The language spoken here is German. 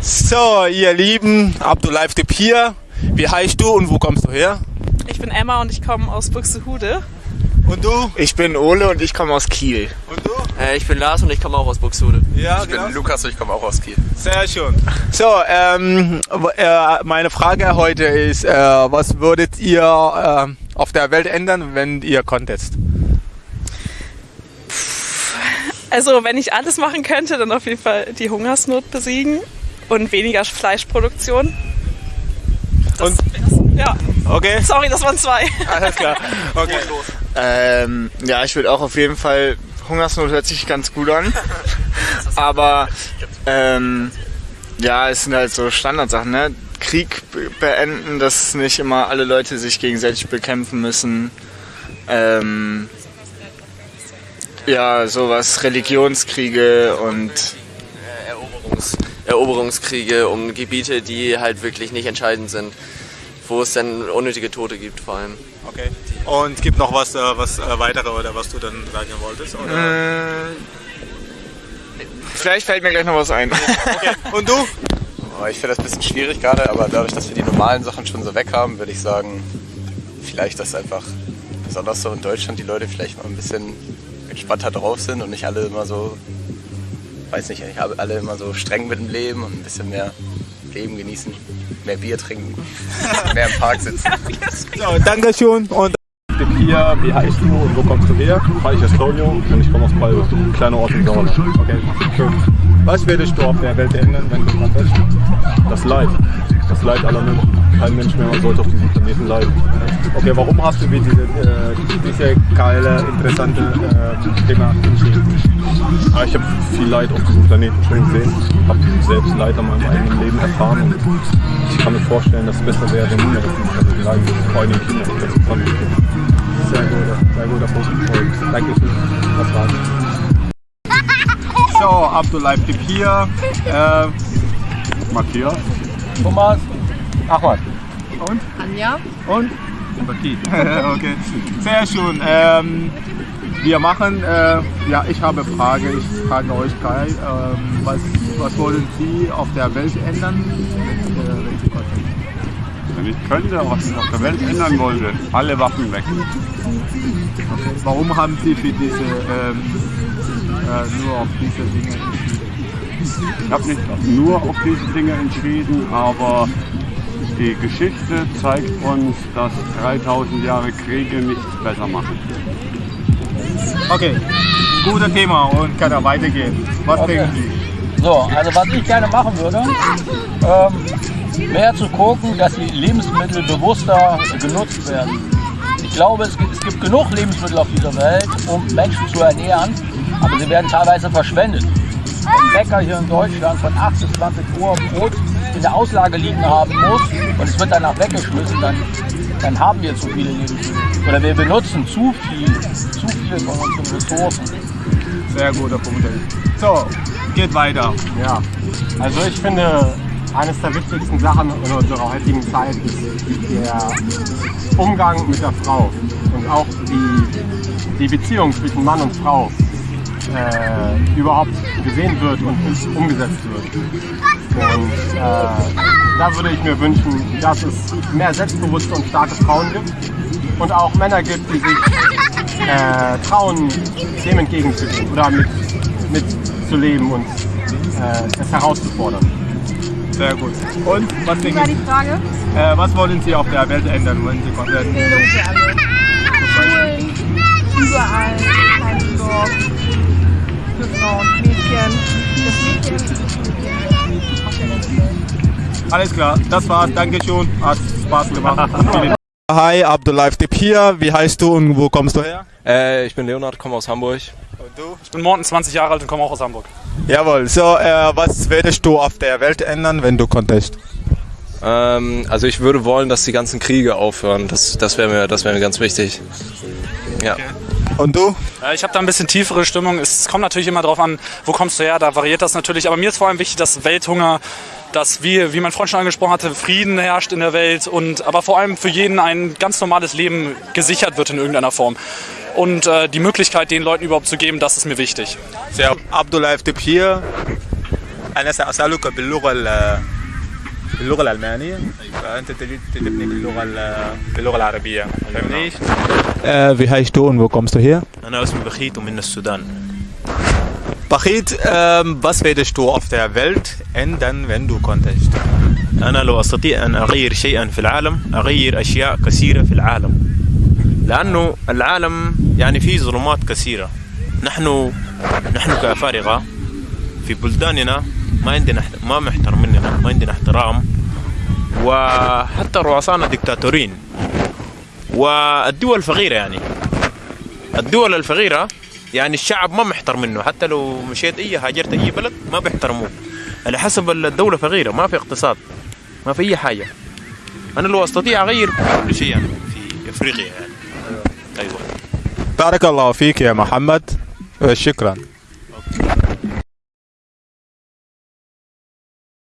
So, ihr Lieben, Abdullah Dip hier. Wie heißt du und wo kommst du her? Ich bin Emma und ich komme aus Buxtehude. Und du? Ich bin Ole und ich komme aus Kiel. Und du? Äh, ich bin Lars und ich komme auch aus Buxtehude. Ja, Ich bin Lukas und ich komme auch aus Kiel. Sehr schön. So, ähm, äh, meine Frage heute ist, äh, was würdet ihr äh, auf der Welt ändern, wenn ihr konntet? Also, wenn ich alles machen könnte, dann auf jeden Fall die Hungersnot besiegen und weniger Fleischproduktion. Das, ja, Okay, sorry, das waren zwei. alles klar. Okay. Ähm, ja, ich würde auch auf jeden Fall. Hungersnot hört sich ganz gut an. Aber ähm, ja, es sind halt so Standardsachen, ne? Krieg be- beenden, dass nicht immer alle Leute sich gegenseitig bekämpfen müssen. Ähm, ja, sowas, Religionskriege und Eroberungs Eroberungskriege um Gebiete, die halt wirklich nicht entscheidend sind. Wo es dann unnötige Tote gibt vor allem. okay. Und gibt noch was, äh, was äh, weitere oder was du dann sagen wolltest? Oder? äh, vielleicht fällt mir gleich noch was ein. Und du? Oh, Ich finde das ein bisschen schwierig gerade, aber dadurch, dass wir die normalen Sachen schon so weg haben, würde ich sagen, vielleicht, dass einfach besonders so in Deutschland die Leute vielleicht mal ein bisschen entspannter drauf sind und nicht alle immer so, weiß nicht, nicht alle immer so streng mit dem Leben und ein bisschen mehr Leben genießen, mehr Bier trinken, mehr im Park sitzen. So, Dankeschön und hier, wie heißt du und wo kommst du her? Hi, ich heiße Claudio und ich komme aus Palve, kleiner Ort im Sauerland. Okay, schön. Was würdest du auf der Welt ändern, wenn du könntest? Das Leid. Das Leid aller Menschen. Kein Mensch mehr sollte auf diesem Planeten leiden. Okay, warum hast du wie diese, äh, diese geile, interessante äh, Thema entschieden? Ah, ich habe viel Leid auf diesem Planeten schon gesehen. Ich habe selbst Leid an meinem eigenen Leben erfahren und ich kann mir vorstellen, dass es besser wäre, wenn niemand auf diesem Planeten leiden würde. Vor allem die Kinder. Sehr guter, sehr guter Punkt. Und Dankeschön. Das war's. So, Abdullah hier. Äh, Matthias. Thomas. Ahmad. Anja. Und? Okay. okay. Sehr schön. Ähm, wir machen, äh, ja, ich habe eine Frage. Ich frage euch Kai, ähm, was, was wollen Sie auf der Welt ändern? Wenn ich könnte, was ich auf der Welt ändern wollte, alle Waffen weg. Okay. Warum haben Sie für diese, ähm, äh, nur auf diese Dinge entschieden? Ich habe nicht nur auf diese Dinge entschieden, aber die Geschichte zeigt uns, dass 3000 Jahre Kriege nichts besser machen. Okay, gutes Thema und kann er weitergehen. Was denken Sie? So, also was ich gerne machen würde, ähm, wäre zu gucken, dass die Lebensmittel bewusster genutzt werden. Ich glaube, es gibt, es gibt genug Lebensmittel auf dieser Welt, um Menschen zu ernähren, aber sie werden teilweise verschwendet. Wenn ein Bäcker hier in Deutschland von 8 bis 20 Uhr Brot in der Auslage liegen haben muss und es wird danach weggeschmissen, dann, dann haben wir zu viele Lebensmittel. Oder wir benutzen zu viel, zu viel von unseren Ressourcen. Sehr guter Punkt. So, geht weiter. Ja, also ich finde, eines der wichtigsten Sachen in unserer heutigen Zeit ist der Umgang mit der Frau und auch die, die Beziehung zwischen Mann und Frau äh, überhaupt gesehen wird und umgesetzt wird. Und äh, da würde ich mir wünschen, dass es mehr selbstbewusste und starke Frauen gibt und auch Männer gibt, die sich äh, trauen, dem entgegenzugehen oder mit, mit zu leben und äh, es herauszufordern. Sehr gut. Und was denken war Sie? die Frage? Äh, was wollen Sie auf der Welt ändern, wenn Sie konnten? Bildung für alle. Alles klar, das war's. Dankeschön. Hat Spaß gemacht. Hi, Abdullah Dip hier. Wie heißt du und wo kommst du her? Äh, ich bin Leonard, komme aus Hamburg. Und du? Ich bin Morten, 20 Jahre alt und komme auch aus Hamburg. Jawohl. So, äh, was würdest du auf der Welt ändern, wenn du konntest? Ähm, also ich würde wollen, dass die ganzen Kriege aufhören. Das, das wäre mir, das wäre mir ganz wichtig. Ja. Und du? Äh, Ich habe da ein bisschen tiefere Stimmung. Es kommt natürlich immer drauf an, wo kommst du her, da variiert das natürlich. Aber mir ist vor allem wichtig, dass Welthunger, dass wie, wie mein Freund schon angesprochen hatte, Frieden herrscht in der Welt und aber vor allem für jeden ein ganz normales Leben gesichert wird in irgendeiner Form. Und äh, die Möglichkeit, den Leuten überhaupt zu geben, das ist mir wichtig. Sehr Abdullah Dip hier. أنا سأسألك باللغة ال- باللغة الألمانية. فأنت تجد تجيبني باللغة ال- باللغة العربية. فاهمني؟ Äh, wie heißt du und wo kommst du her? أنا اسمي بخيت ومن السودان. Bachit, ähm, was würdest du auf der Welt? Ändern, wenn du konntest? أنا لو أستطيع أن أغير شيئا في العالم أغير أشياء كثيرة في العالم. لأنه العالم يعني فيه ظلمات كثيرة. نحن نحن كأفارقة في بلداننا ما عندنا ما محترم مننا ما عندنا احترام. وحتى رؤسانا ديكتاتورين. والدول فقيرة يعني. الدول الفقيرة يعني الشعب ما محترم منه. حتى لو مشيت أي هاجرت أي بلد ما بيحترموك على حسب الدولة فقيرة. ما في اقتصاد. ما في أي حاجة. أنا لو أستطيع أغير كل شيء يعني في أفريقيا يعني. أيوة. بارك الله فيك يا محمد. شكرا.